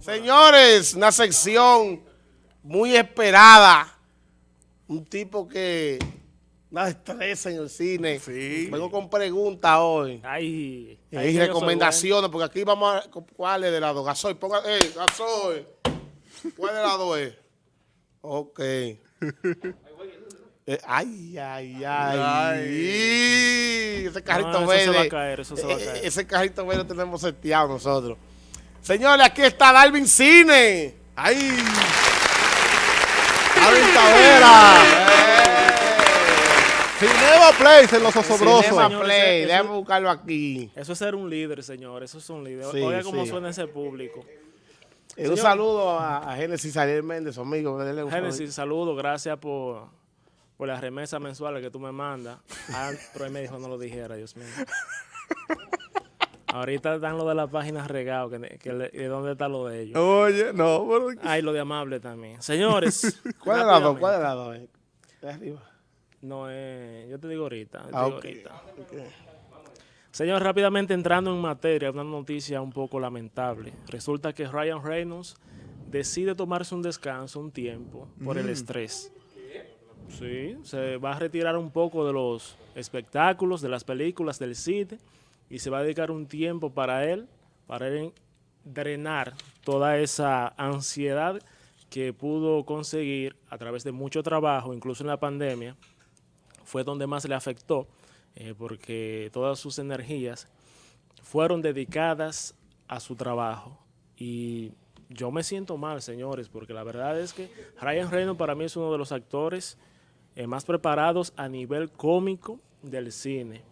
Señores, una sección muy esperada. Un tipo que una estresa en el cine. Vengo con preguntas hoy. Ay, y recomendaciones, porque aquí vamos a... ¿Cuál es de lado? Gasoil, ponga... ¡Eh, gasoil! ¿Cuál de lado es? Ok. Eh, ay, ay, ay, Ese carrito verde. Eso se va a caer, eso se va a caer. ese carrito verde tenemos seteado nosotros. Señores, aquí está Darwin Cine. ¡Ay! Darwin Tavera. Cinema Play en los osobrosos. Cinema Play, déjame buscarlo aquí. Eso es ser un líder, señor. Eso es un líder. Oiga cómo suena ese público. Eh, un saludo a, a Génesis Ariel Méndez, su amigo. Génesis, saludo. Gracias por, por las remesas mensuales que tú me mandas. Ah, pero él me dijo no lo dijera, Dios mío. Ahorita están lo de la página regado, que, que, ¿dónde está lo de ellos? Oye, no. Pero... Ay, lo de amable también. Señores. ¿Cuál es la dos? ¿Cuál es la dos? ¿De arriba? No, eh, yo te digo ahorita. Te ah, digo ahorita. Señor, rápidamente entrando en materia, una noticia un poco lamentable. Resulta que Ryan Reynolds decide tomarse un descanso, un tiempo, por el mm. estrés. Sí, se va a retirar un poco de los espectáculos, de las películas, del cine y se va a dedicar un tiempo para él, para drenar toda esa ansiedad que pudo conseguir a través de mucho trabajo, incluso en la pandemia, fue donde más le afectó, eh, porque todas sus energías fueron dedicadas a su trabajo. Y yo me siento mal, señores, porque la verdad es que Ryan Reynolds para mí es uno de los actores eh, más preparados a nivel cómico del cine.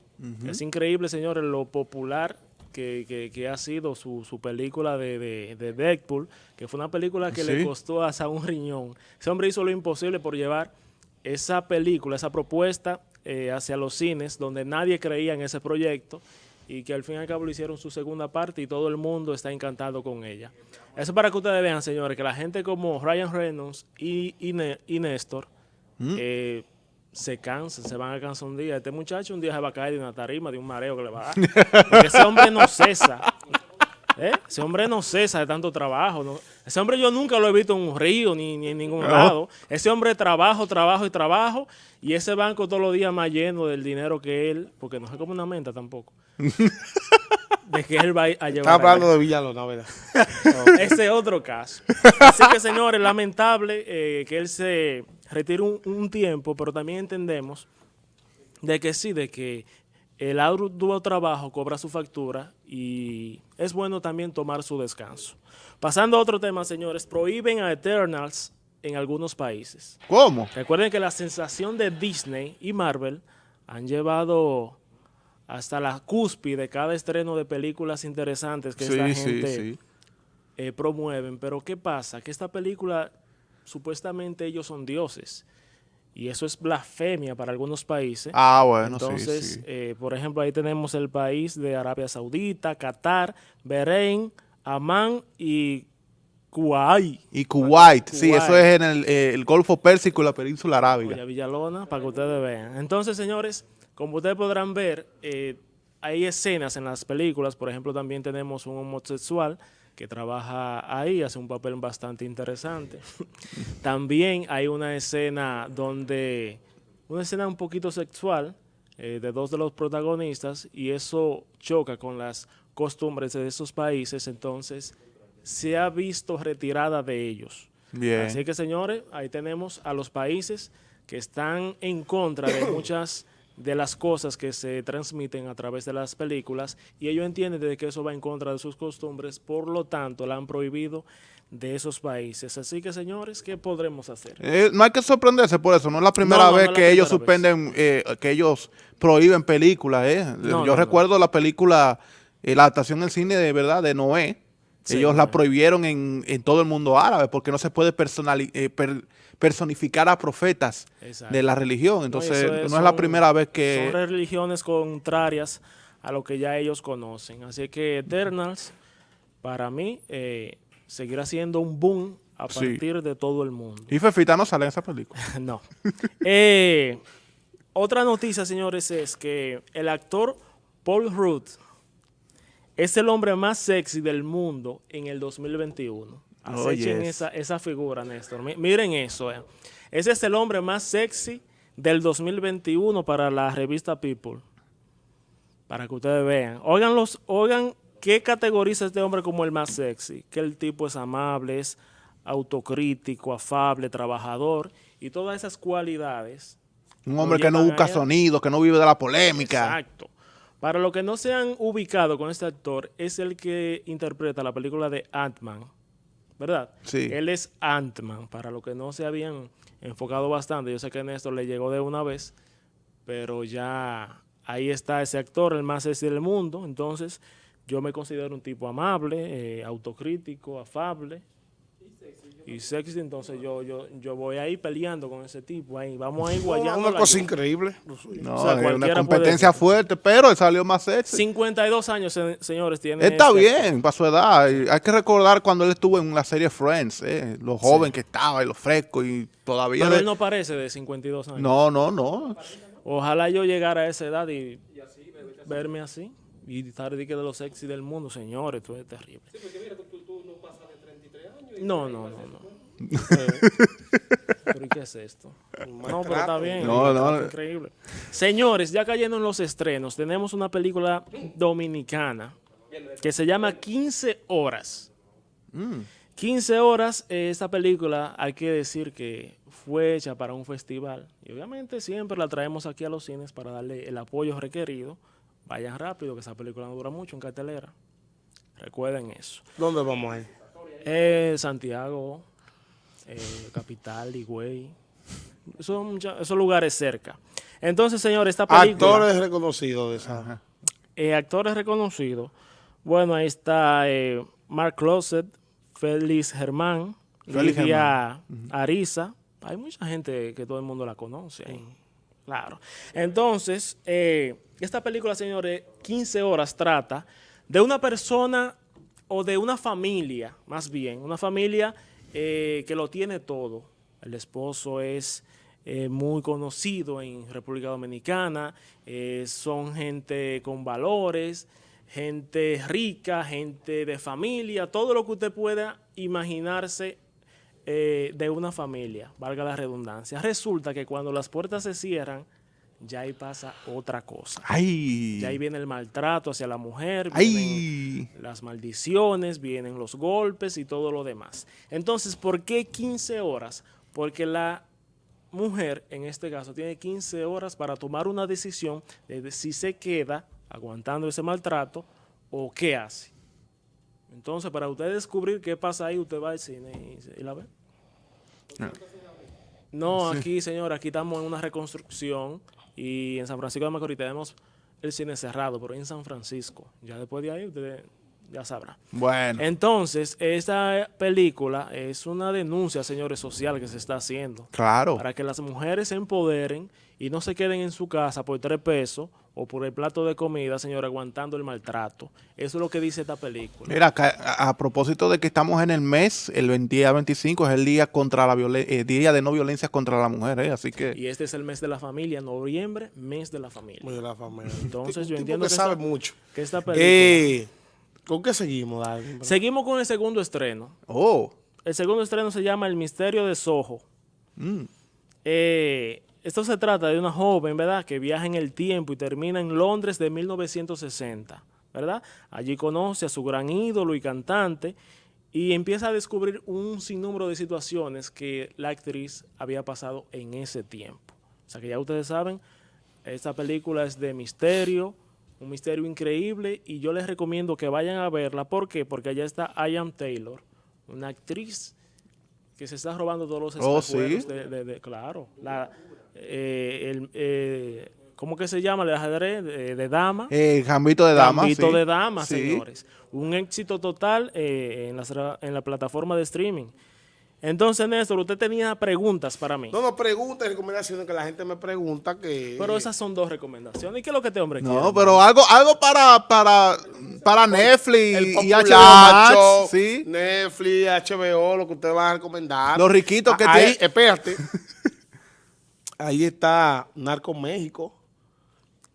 Es increíble, señores, lo popular que, ha sido su, película de, Deadpool, que fue una película que le costó hasta un riñón. Ese hombre hizo lo imposible por llevar esa película, esa propuesta eh, hacia los cines, donde nadie creía en ese proyecto y que al fin y al cabo lo hicieron su segunda parte y todo el mundo está encantado con ella. Eso para que ustedes vean, señores, que la gente como Ryan Reynolds y, y, Néstor ¿Mm? eh, se cansan, se van a cansar un día. Este muchacho un día se va a caer de una tarima, de un mareo que le va a dar. ese hombre no cesa. ¿Eh? Ese hombre no cesa de tanto trabajo. Ese hombre yo nunca lo he visto en un río ni, en ningún lado. Ese hombre trabajo, trabajo y trabajo. Y ese banco todos los días más lleno del dinero que él, porque no es como una menta tampoco. de que él va a llevar. Está hablando de Villalona, ¿verdad? Ese es otro caso. Así que, señores, lamentable eh, que él se retire un, tiempo, pero también entendemos de que sí, de que el arduo trabajo cobra su factura y es bueno también tomar su descanso. Pasando a otro tema, señores, prohíben a Eternals en algunos países. ¿Cómo? Recuerden que la sensación de Disney y Marvel han llevado hasta la cúspide de cada estreno de películas interesantes que esta gente eh, promueven. Pero ¿qué pasa? Que esta película, supuestamente ellos son dioses. Y eso es blasfemia para algunos países. Ah, bueno, Entonces, eh, por ejemplo, ahí tenemos el país de Arabia Saudita, Qatar, Bahrein, Amán y Kuwait. Y Kuwait, sí, eso es en el, eh, el, Golfo Pérsico y la península arábiga. Villalona, para que ustedes vean. Entonces, señores, como ustedes podrán ver, eh, hay escenas en las películas, por ejemplo, también tenemos un homosexual que trabaja ahí, hace un papel bastante interesante. también hay una escena donde, una escena un poquito sexual eh, de dos de los protagonistas y eso choca con las costumbres de esos países, entonces se ha visto retirada de ellos. Bien. Así que, señores, ahí tenemos a los países que están en contra de muchas de las cosas que se transmiten a través de las películas y ellos entienden de que eso va en contra de sus costumbres, por lo tanto la han prohibido de esos países. Así que, señores, ¿qué podremos hacer? Eh, no hay que sorprenderse por eso, no es la primera vez que ellos suspenden, eh, que ellos prohíben películas. Eh. Yo recuerdo la película, eh, la adaptación del cine de verdad de Noé, ellos la prohibieron en, en, todo el mundo árabe porque no se puede personalizar personificar a profetas de la religión. Entonces, no, es, la primera vez que... Son religiones contrarias a lo que ya ellos conocen. Así que Eternals, para mí, eh, seguirá siendo un boom a partir de todo el mundo. ¿Y Fefita no sale en esa película? no. Eh, otra noticia, señores, es que el actor Paul Rudd es el hombre más sexy del mundo en el 2021. Acechen esa, esa figura, Néstor. Miren eso. Eh. Ese es el hombre más sexy del 2021 para la revista People. Para que ustedes vean. Oigan, los, oigan qué categoriza este hombre como el más sexy. Que el tipo es amable, es autocrítico, afable, trabajador y todas esas cualidades. Un hombre que no busca sonido, que no vive de la polémica. Exacto. Para los que no se han ubicado con este actor, es el que interpreta la película de Ant-Man, ¿verdad? Sí. Él es Ant-Man, para los que no se habían enfocado bastante. Yo sé que Néstor le llegó de una vez, pero ya ahí está ese actor, el más sexy del mundo. Entonces, yo me considero un tipo amable, eh, autocrítico, afable, y sexy, entonces yo, yo, yo voy ahí peleando con ese tipo ahí. Vamos ahí guayando. Una cosa increíble. No, una competencia fuerte, pero él salió más sexy. 52 años, señores, tiene. Está este bien, para su edad. Hay que recordar cuando él estuvo en la serie Friends, eh, lo joven que estaba y lo fresco y todavía. Pero él no parece de 52 años. No, no, no. Ojalá yo llegara a esa edad y, verme así. Y estar de los sexy del mundo, señores, esto es terrible. Sí, porque mira, tú, tú no pasas de 33 años. No, no, no, no. ¿Pero qué es esto? No, pero está bien. No, no. Increíble. Señores, ya cayendo en los estrenos, tenemos una película dominicana que se llama 15 horas. 15 mm. horas, eh, esta película hay que decir que fue hecha para un festival. Y obviamente siempre la traemos aquí a los cines para darle el apoyo requerido. Vayan rápido, que esa película no dura mucho en cartelera. Recuerden eso. ¿Dónde vamos a ir? Eh, Santiago, eh, Capital, Higüey. Son esos lugares cerca. Entonces, señor, esta película... Actores reconocidos de esa. Eh, actores reconocidos. Bueno, ahí está eh, Mark Closet, Félix Germán, Lidia Arisa. Hay mucha gente que todo el mundo la conoce Claro. Entonces, esta película, señores, 15 horas trata de una persona o de una familia, más bien, una familia eh, que lo tiene todo. El esposo es eh, muy conocido en República Dominicana, eh, son gente con valores, gente rica, gente de familia, todo lo que usted pueda imaginarse de una familia, valga la redundancia. Resulta que cuando las puertas se cierran, ya ahí pasa otra cosa. Ay. Ya ahí viene el maltrato hacia la mujer, vienen las maldiciones, vienen los golpes y todo lo demás. Entonces, ¿por qué 15 horas? Porque la mujer, en este caso, tiene 15 horas para tomar una decisión de si se queda aguantando ese maltrato o qué hace. Entonces, para usted descubrir qué pasa ahí, usted va al cine y, la ve. No, no aquí, señor, aquí estamos en una reconstrucción y en San Francisco de Macorís tenemos el cine cerrado, pero en San Francisco. Ya después de ahí usted ya sabrá. Bueno. Entonces, esta película es una denuncia, señores, social que se está haciendo. Claro. Para que las mujeres se empoderen y no se queden en su casa por tres pesos o por el plato de comida, señor, aguantando el maltrato. Eso es lo que dice esta película. Mira, a, propósito de que estamos en el mes, el día 25 es el día contra la eh, día de no violencia contra la mujer, ¿eh? así que... Y este es el mes de la familia, noviembre, mes de la familia. Mes de la familia. Entonces yo entiendo que, sabe mucho. Que esta película... Eh, ¿Con qué seguimos, Seguimos con el segundo estreno. Oh. El segundo estreno se llama El Misterio de Soho. Mm. Eh, esto se trata de una joven, ¿verdad?, que viaja en el tiempo y termina en Londres de 1960, ¿verdad? Allí conoce a su gran ídolo y cantante y empieza a descubrir un sinnúmero de situaciones que la actriz había pasado en ese tiempo. O sea que ya ustedes saben, esta película es de misterio, un misterio increíble y yo les recomiendo que vayan a verla. ¿Por qué? Porque allá está Ian Taylor, una actriz que se está robando todos los oh, ¿sí? de, claro, la, eh, el, eh, ¿cómo que se llama? El ajedrez de, dama. El gambito de dama. Gambito de dama, señores. Un éxito total eh, en, la, en la plataforma de streaming. Entonces, Néstor, usted tenía preguntas para mí. No, no, preguntas y recomendaciones que la gente me pregunta que... Pero esas son dos recomendaciones. ¿Y qué es lo que este hombre no, quiere? No, pero algo algo para para para Netflix y HBO Max, ¿sí? Netflix, HBO, lo que usted va a recomendar. Los riquitos que Ahí, espérate. ahí está Narco México,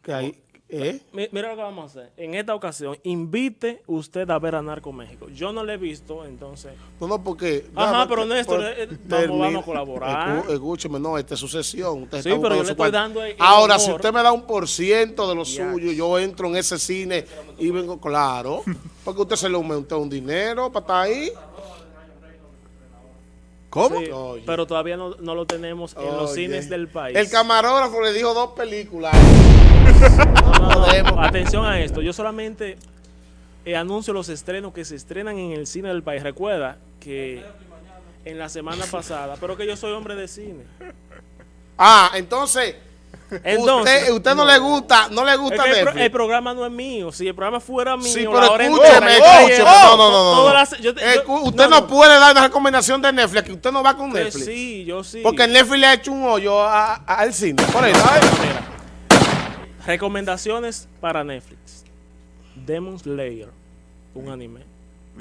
que ahí, ¿Eh? Mira lo que vamos a hacer. En esta ocasión, invite usted a ver a Narco México. Yo no le he visto, entonces. No, no, porque. Ajá, pero Néstor, eh, vamos, a colaborar. Escúcheme, no, esta es sucesión. Usted sí, pero yo le estoy dando. Ahora, si usted me da un por ciento de lo suyo, yo entro en ese cine y vengo, claro. Porque usted se le aumentó un dinero para estar ahí. ¿Cómo? pero todavía no, lo tenemos en los cines del país. El camarógrafo le dijo dos películas. Atención a esto. Yo solamente eh, anuncio los estrenos que se estrenan en el cine del país. Recuerda que en la semana pasada, pero que yo soy hombre de cine. Ah, entonces Entonces, usted, usted no, le gusta, no le gusta el, el, programa no es mío. Si el programa fuera mío, sí, pero escúcheme, escúcheme. no, no, no. no. Eh, usted no, puede dar una recomendación de Netflix, que usted no va con Netflix. Sí, yo sí. Porque Netflix le ha hecho un hoyo al cine. Por eso. Recomendaciones para Netflix. Demon Slayer, un anime.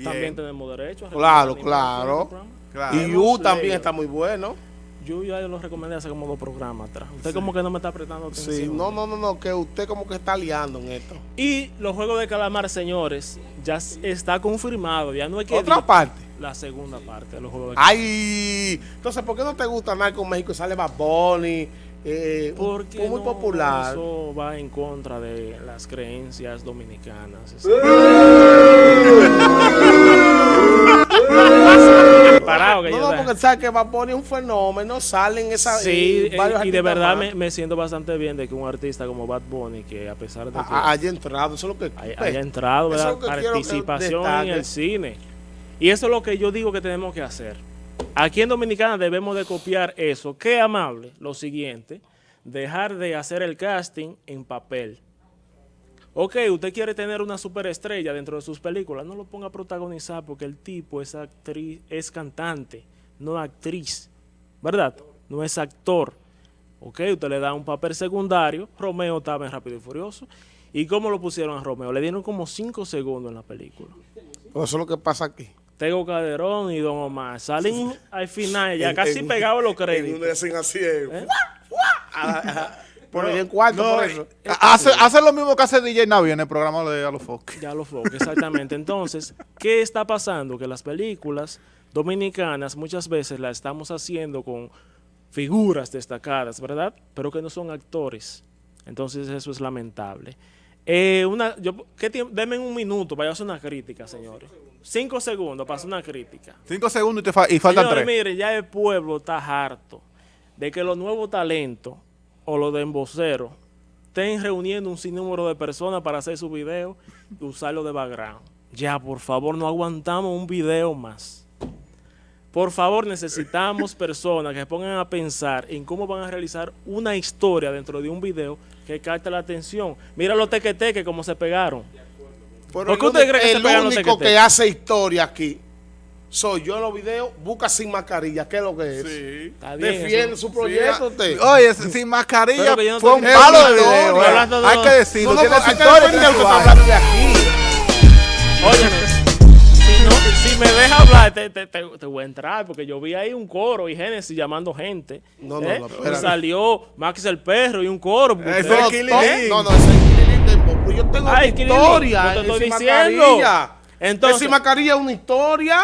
También tenemos derecho a Claro, claro. Y You también está muy bueno. Yo ya lo recomendé hace como dos programas atrás. Usted como que no me está prestando atención. Sí, no, no, no, no, que usted como que está liando en esto. Y los Juegos de Calamar, señores, ya está confirmado. Ya no hay que... ¿Otra parte? La segunda parte de los Juegos de Calamar. ¡Ay! Entonces, ¿por qué no te gusta nada con México? Sale Bad Bunny, eh, Porque muy popular. Eso va en contra de las creencias dominicanas. no, no, porque sabes que va a poner un fenómeno, salen esas Sí, eh, y de verdad me, siento bastante bien de que un artista como Bad Bunny, que a pesar de que haya entrado, eso es lo que haya, entrado, ¿verdad? participación en el cine. Y eso es lo que yo digo que tenemos que hacer. Aquí en Dominicana debemos de copiar eso. Qué amable, lo siguiente, dejar de hacer el casting en papel. Ok, usted quiere tener una superestrella dentro de sus películas, no lo ponga a protagonizar porque el tipo es actriz, es cantante, no actriz, ¿verdad? No es actor. Ok, usted le da un papel secundario, Romeo estaba en Rápido y Furioso. ¿Y cómo lo pusieron a Romeo? Le dieron como cinco segundos en la película. Eso es lo que pasa aquí. Tego Calderón y Don Omar salen al final, ya casi pegados los créditos. En así, ¿Eh? Por el por eso. Eh, hace, hace, lo mismo que hace DJ Navi en el programa de Alofoque. Ya Alofoque, exactamente. Entonces, ¿qué está pasando? Que las películas dominicanas muchas veces las estamos haciendo con figuras destacadas, ¿verdad? Pero que no son actores. Entonces, eso es lamentable. Eh, una, yo, ¿qué Deme un minuto para hacer una crítica, señores. Cinco segundos para hacer una crítica. Cinco segundos y, te fa y faltan señores, tres. mire, ya el pueblo está harto de que los nuevos talentos o los de emboceros estén reuniendo un sinnúmero de personas para hacer su video y usarlo de background. Ya, por favor, no aguantamos un video más. Por favor, necesitamos personas que pongan a pensar en cómo van a realizar una historia dentro de un video que capte la atención. Mira los tequeteques, cómo se pegaron. ¿Por qué usted cree que el único que hace historia aquí soy yo en los videos, busca sin mascarilla, ¿qué es lo que es? Sí. Defiende su proyecto usted. Oye, sin mascarilla fue un palo de video. Eh. Hay que decirlo, no, no, historia. Que hablando de aquí. Óyeme, si, no, si me deja hablar, te, te, te, voy a entrar, porque yo vi ahí un coro y Génesis llamando gente. No, no, ¿eh? no. salió Max el perro y un coro. Es Killing No, no, es Killing Yo tengo Ay, historia. Yo te estoy diciendo. Entonces, Esa mascarilla es una historia,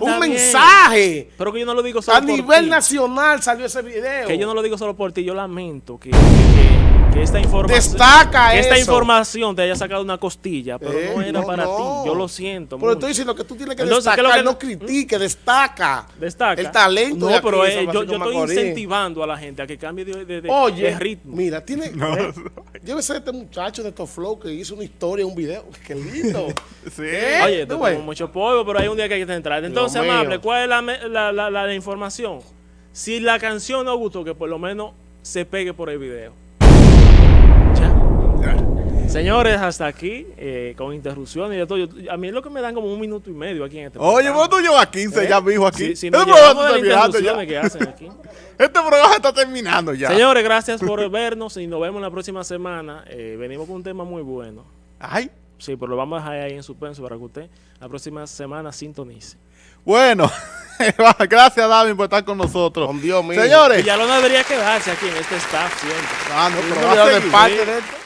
un mensaje. Pero que yo no lo digo solo A nivel nacional salió ese video. Que yo no lo digo solo por ti, yo lamento que, que, esta información Destaca que esta información te haya sacado una costilla, pero no eh, era para ti. Yo lo siento. Pero estoy diciendo que tú tienes que destacar, lo que no critique, destaca. Destaca. El talento. No, pero eh, yo, yo estoy incentivando a la gente a que cambie de, de, de, Oye, ritmo. Mira, tiene. No. Eh, debe ser este muchacho de estos flow que hizo una historia, un video. Qué lindo. sí. Oye, Oye, mucho polvo, pero hay un día que hay que entrar. Entonces, amable, ¿cuál es la, la, la, información? Si la canción no gustó, que por lo menos se pegue por el video. Ya. Señores, hasta aquí, eh, con interrupciones y de todo. a mí es lo que me dan como un minuto y medio aquí en este Oye, vos tú llevas 15 ¿Eh? ya, mijo, aquí. Si, si no este programa que hacen aquí. este programa está terminando ya. Señores, gracias por vernos y nos vemos la próxima semana. Eh, venimos con un tema muy bueno. Ay. Sí, pero lo vamos a dejar ahí en suspenso para que usted la próxima semana sintonice. Bueno, gracias David por estar con nosotros. Con Dios mío. Señores. Y ya no debería quedarse aquí en este staff siempre. Ah, no, pero va a ser parte de esto.